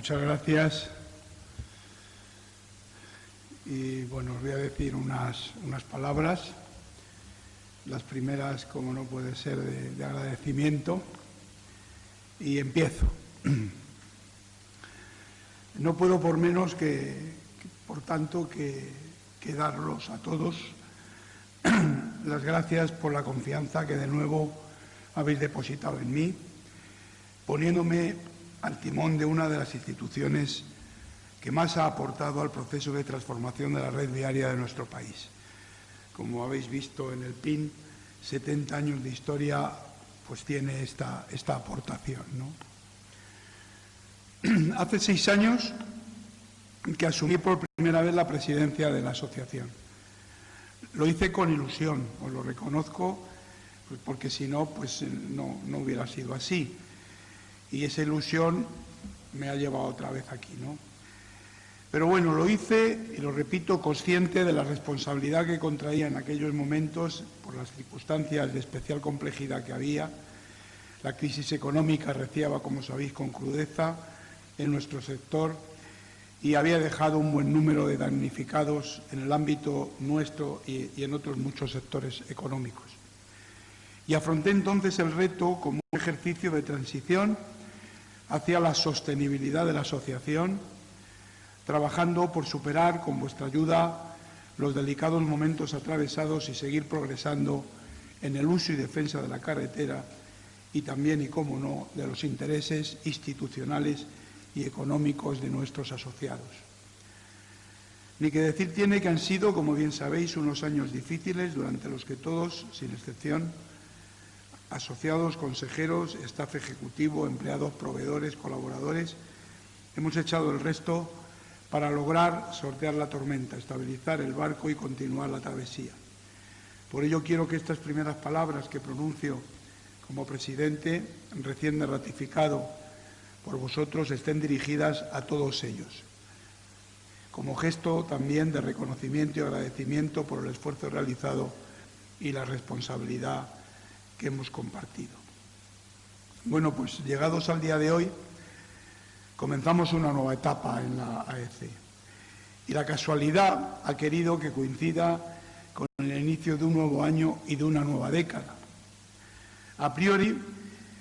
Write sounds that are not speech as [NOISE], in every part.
muchas gracias. Y bueno, os voy a decir unas, unas palabras. Las primeras, como no puede ser, de, agradecimiento. Y empiezo. [CLEARS THROAT] No puedo por menos que, por tanto, que, que darlos a todos [CLEARS THROAT] las gracias por la confianza que de nuevo habéis depositado en mí, poniéndome al timón de una de las instituciones que más ha aportado al proceso de transformación de la red viaria de nuestro país. Como habéis visto en el PIN, 70 años de historia pues tiene esta, esta aportación. [CLEARS THROAT] Hace seis años que asumí por primera vez la presidencia de la asociación. Lo hice con ilusión, os lo reconozco, pues porque si no, pues no, no hubiera sido así. Y esa ilusión me ha llevado otra vez aquí, ¿no? Pero bueno, lo hice, y lo repito, consciente de la responsabilidad que contraía en aquellos momentos por las circunstancias de especial complejidad que había. La crisis económica reciaba, como sabéis, con crudeza en nuestro sector y había dejado un buen número de damnificados en el ámbito nuestro y, y en otros muchos sectores económicos. Y afronté entonces el reto como un ejercicio de transición hacia la sostenibilidad de la asociación, trabajando por superar con vuestra ayuda los delicados momentos atravesados y seguir progresando en el uso y defensa de la carretera y también, y cómo no, de los intereses institucionales y económicos de nuestros asociados. Ni que decir tiene que han sido, como bien sabéis, unos años difíciles durante los que todos, sin excepción, asociados, consejeros, staff ejecutivo, empleados, proveedores, colaboradores, hemos echado el resto para lograr sortear la tormenta, estabilizar el barco y continuar la travesía. Por ello quiero que estas primeras palabras que pronuncio como presidente, recién ratificado por vosotros, estén dirigidas a todos ellos, como gesto también de reconocimiento y agradecimiento por el esfuerzo realizado y la responsabilidad que hemos compartido. Bueno, pues llegados al día de hoy, comenzamos una nueva etapa en la AEC. Y la casualidad ha querido que coincida con el inicio de un nuevo año y de una nueva década. A priori,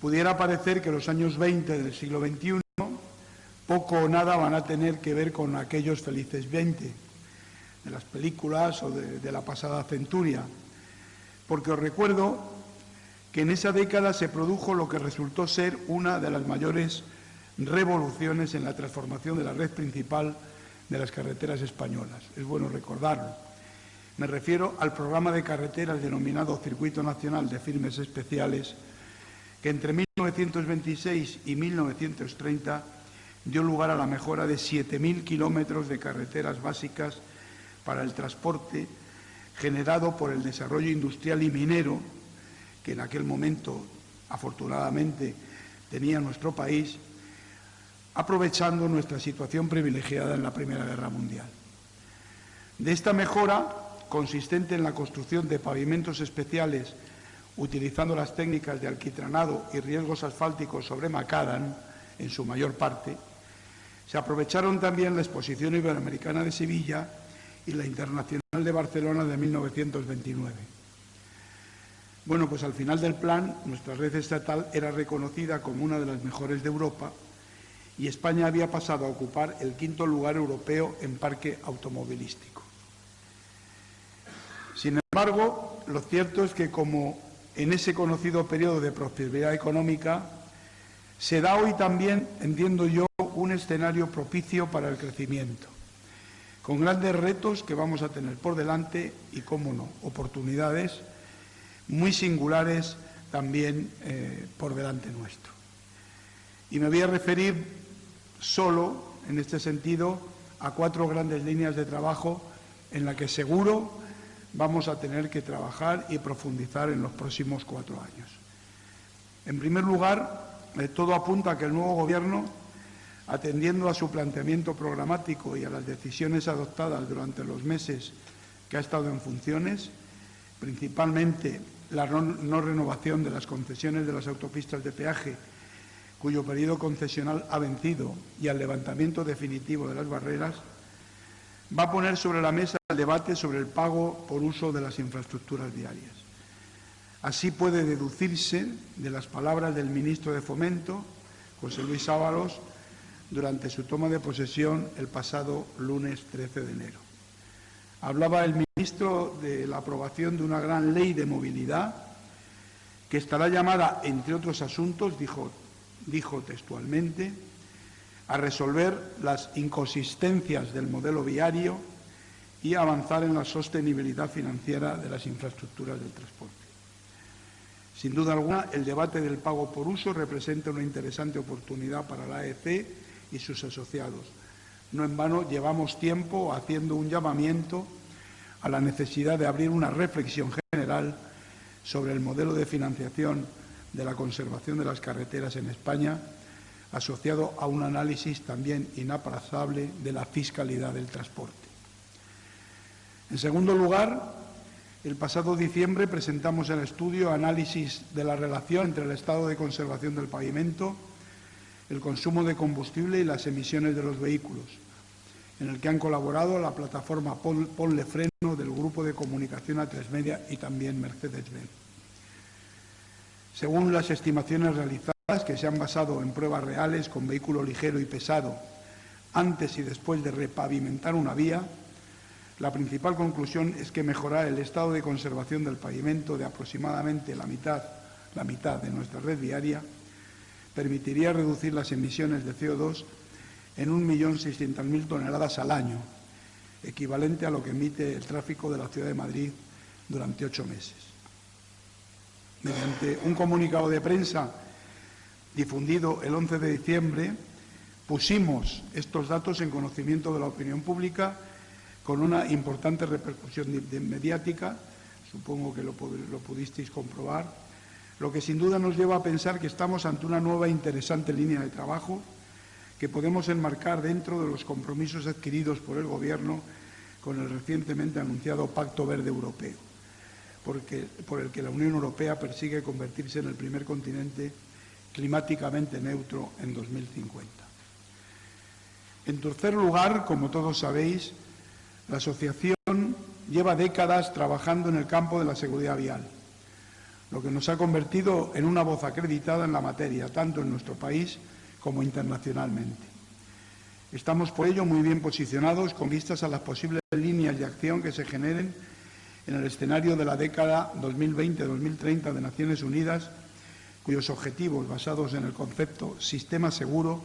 pudiera parecer que los años 20 del siglo XXI poco o nada van a tener que ver con aquellos felices 20 de las películas o de, de la pasada centuria, porque os recuerdo que en esa década se produjo lo que resultó ser una de las mayores revoluciones en la transformación de la red principal de las carreteras españolas. Es bueno recordarlo. Me refiero al programa de carreteras denominado Circuito Nacional de Firmes Especiales, que entre 1926 y 1930 dio lugar a la mejora de 7.000 kilómetros de carreteras básicas para el transporte generado por el desarrollo industrial y minero que en aquel momento, afortunadamente, tenía nuestro país, aprovechando nuestra situación privilegiada en la Primera Guerra Mundial. De esta mejora, consistente en la construcción de pavimentos especiales utilizando las técnicas de alquitranado y riesgos asfálticos sobre macadam, en su mayor parte, se aprovecharon también la Exposición Iberoamericana de Sevilla y la Internacional de Barcelona de 1929. Bueno, pues al final del plan, nuestra red estatal era reconocida como una de las mejores de Europa y España había pasado a ocupar el quinto lugar europeo en parque automovilístico. Sin embargo, lo cierto es que como en ese conocido periodo de prosperidad económica, se da hoy también, entiendo yo, un escenario propicio para el crecimiento, con grandes retos que vamos a tener por delante y, cómo no, oportunidades muy singulares también eh, por delante nuestro. Y me voy a referir solo, en este sentido, a cuatro grandes líneas de trabajo en las que seguro vamos a tener que trabajar y profundizar en los próximos cuatro años. En primer lugar, eh, todo apunta a que el nuevo Gobierno, atendiendo a su planteamiento programático y a las decisiones adoptadas durante los meses que ha estado en funciones, principalmente la no, renovación de las concesiones de las autopistas de peaje cuyo periodo concesional ha vencido, y al levantamiento definitivo de las barreras, va a poner sobre la mesa el debate sobre el pago por uso de las infraestructuras viarias. Así puede deducirse de las palabras del ministro de Fomento, José Luis Ábalos, durante su toma de posesión el pasado lunes 13 de enero. Hablaba el ministro de la aprobación de una gran ley de movilidad que estará llamada, entre otros asuntos, dijo, dijo textualmente, a resolver las inconsistencias del modelo viario y avanzar en la sostenibilidad financiera de las infraestructuras del transporte. Sin duda alguna, el debate del pago por uso representa una interesante oportunidad para la AEC y sus asociados. No en vano llevamos tiempo haciendo un llamamiento a la necesidad de abrir una reflexión general sobre el modelo de financiación de la conservación de las carreteras en España, asociado a un análisis también inaplazable de la fiscalidad del transporte. En segundo lugar, el pasado diciembre presentamos el estudio Análisis de la relación entre el estado de conservación del pavimento, el consumo de combustible y las emisiones de los vehículos, en el que han colaborado la plataforma Ponle Freno del Grupo de Comunicación A3 Media y también Mercedes-Benz. Según las estimaciones realizadas, que se han basado en pruebas reales con vehículo ligero y pesado antes y después de repavimentar una vía, la principal conclusión es que mejorar el estado de conservación del pavimento de aproximadamente la mitad, la mitad de nuestra red viaria permitiría reducir las emisiones de CO2 en 1.600.000 toneladas al año, equivalente a lo que emite el tráfico de la ciudad de Madrid durante ocho meses. Mediante un comunicado de prensa difundido el 11 de diciembre, pusimos estos datos en conocimiento de la opinión pública con una importante repercusión mediática, supongo que lo, pudisteis comprobar, lo que sin duda nos lleva a pensar que estamos ante una nueva e interesante línea de trabajo que podemos enmarcar dentro de los compromisos adquiridos por el Gobierno con el recientemente anunciado Pacto Verde Europeo, por el que la Unión Europea persigue convertirse en el primer continente climáticamente neutro en 2050. En tercer lugar, como todos sabéis, la asociación lleva décadas trabajando en el campo de la seguridad vial lo que nos ha convertido en una voz acreditada en la materia, tanto en nuestro país como internacionalmente. Estamos por ello muy bien posicionados con vistas a las posibles líneas de acción que se generen en el escenario de la década 2020-2030 de Naciones Unidas, cuyos objetivos, basados en el concepto sistema seguro,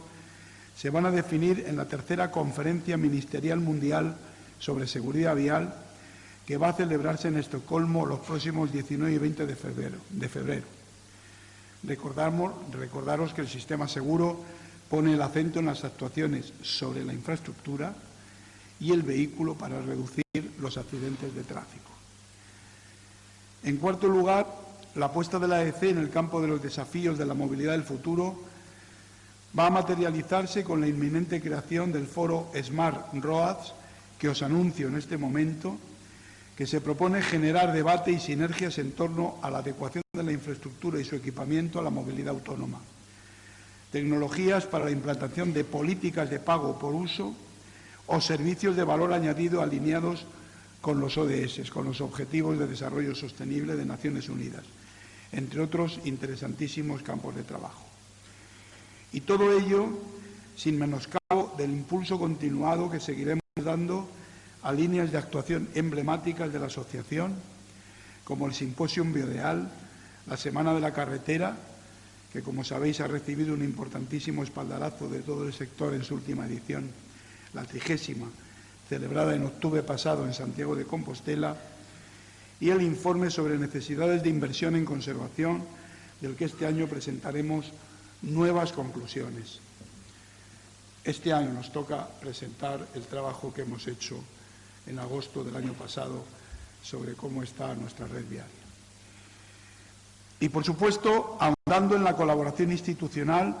se van a definir en la tercera Conferencia Ministerial Mundial sobre Seguridad Vial que va a celebrarse en Estocolmo los próximos 19 y 20 de febrero. De febrero. Recordaros que el sistema seguro pone el acento en las actuaciones sobre la infraestructura y el vehículo para reducir los accidentes de tráfico. En cuarto lugar, la apuesta de la EC en el campo de los desafíos de la movilidad del futuro va a materializarse con la inminente creación del foro Smart Roads, que os anuncio en este momento, que se propone generar debate y sinergias en torno a la adecuación de la infraestructura y su equipamiento a la movilidad autónoma. Tecnologías para la implantación de políticas de pago por uso o servicios de valor añadido alineados con los ODS, con los Objetivos de Desarrollo Sostenible de Naciones Unidas, entre otros interesantísimos campos de trabajo. Y todo ello sin menoscabo del impulso continuado que seguiremos dando a líneas de actuación emblemáticas de la asociación, como el Simposium Biodeal, la Semana de la Carretera, que como sabéis ha recibido un importantísimo espaldarazo de todo el sector en su última edición, la trigésima, celebrada en octubre pasado en Santiago de Compostela, y el informe sobre necesidades de inversión en conservación, del que este año presentaremos nuevas conclusiones. Este año nos toca presentar el trabajo que hemos hecho en agosto del año pasado sobre cómo está nuestra red viaria. Y, por supuesto, ahondando en la colaboración institucional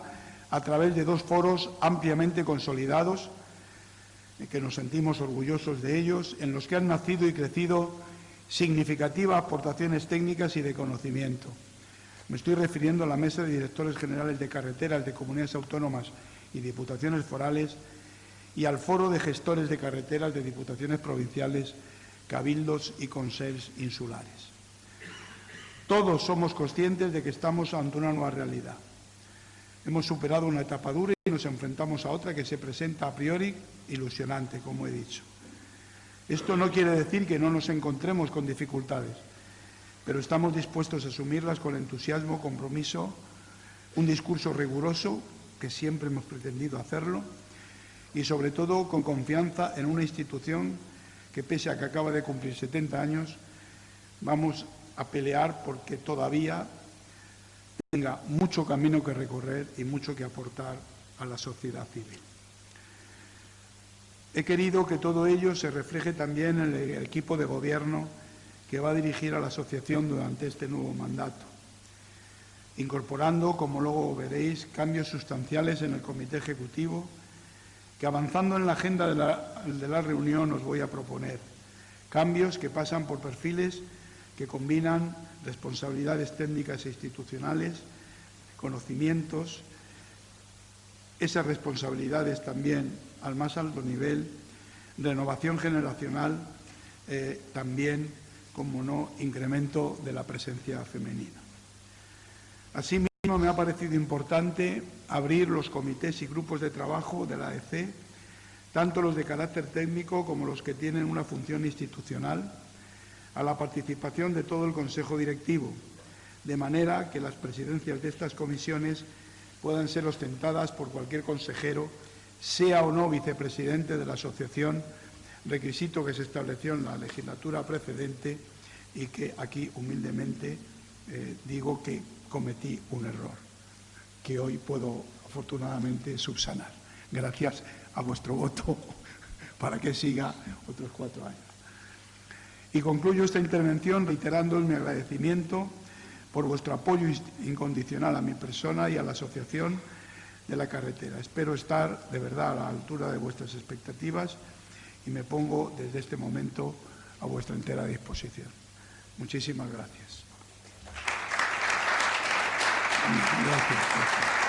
a través de dos foros ampliamente consolidados, que nos sentimos orgullosos de ellos, en los que han nacido y crecido significativas aportaciones técnicas y de conocimiento. Me estoy refiriendo a la Mesa de Directores Generales de Carreteras de Comunidades Autónomas y Diputaciones Forales y al Foro de Gestores de Carreteras de Diputaciones Provinciales, Cabildos y Consels Insulares. Todos somos conscientes de que estamos ante una nueva realidad. Hemos superado una etapa dura y nos enfrentamos a otra que se presenta a priori ilusionante, como he dicho. Esto no quiere decir que no nos encontremos con dificultades, pero estamos dispuestos a asumirlas con entusiasmo, compromiso, un discurso riguroso, que siempre hemos pretendido hacerlo, y sobre todo con confianza en una institución que, pese a que acaba de cumplir 70 años, vamos a pelear porque todavía tenga mucho camino que recorrer y mucho que aportar a la sociedad civil. He querido que todo ello se refleje también en el equipo de gobierno que va a dirigir a la asociación durante este nuevo mandato, incorporando, como luego veréis, cambios sustanciales en el comité ejecutivo que avanzando en la agenda de la, de la reunión os voy a proponer. Cambios que pasan por perfiles que combinan responsabilidades técnicas e institucionales, conocimientos, esas responsabilidades también al más alto nivel, renovación generacional, eh, también como no, incremento de la presencia femenina. Me ha parecido importante abrir los comités y grupos de trabajo de la AEC, tanto los de carácter técnico como los que tienen una función institucional, a la participación de todo el Consejo Directivo, de manera que las presidencias de estas comisiones puedan ser ostentadas por cualquier consejero, sea o no vicepresidente de la asociación requisito que se estableció en la legislatura precedente y que aquí humildemente eh, digo que cometí un error, que hoy puedo afortunadamente subsanar. Gracias a vuestro voto [LAUGHS] para que siga otros cuatro años. Y concluyo esta intervención reiterando mi agradecimiento por vuestro apoyo incondicional a mi persona y a la asociación de la carretera. Espero estar de verdad a la altura de vuestras expectativas y me pongo desde este momento a vuestra entera disposición. Muchísimas gracias. Gracias.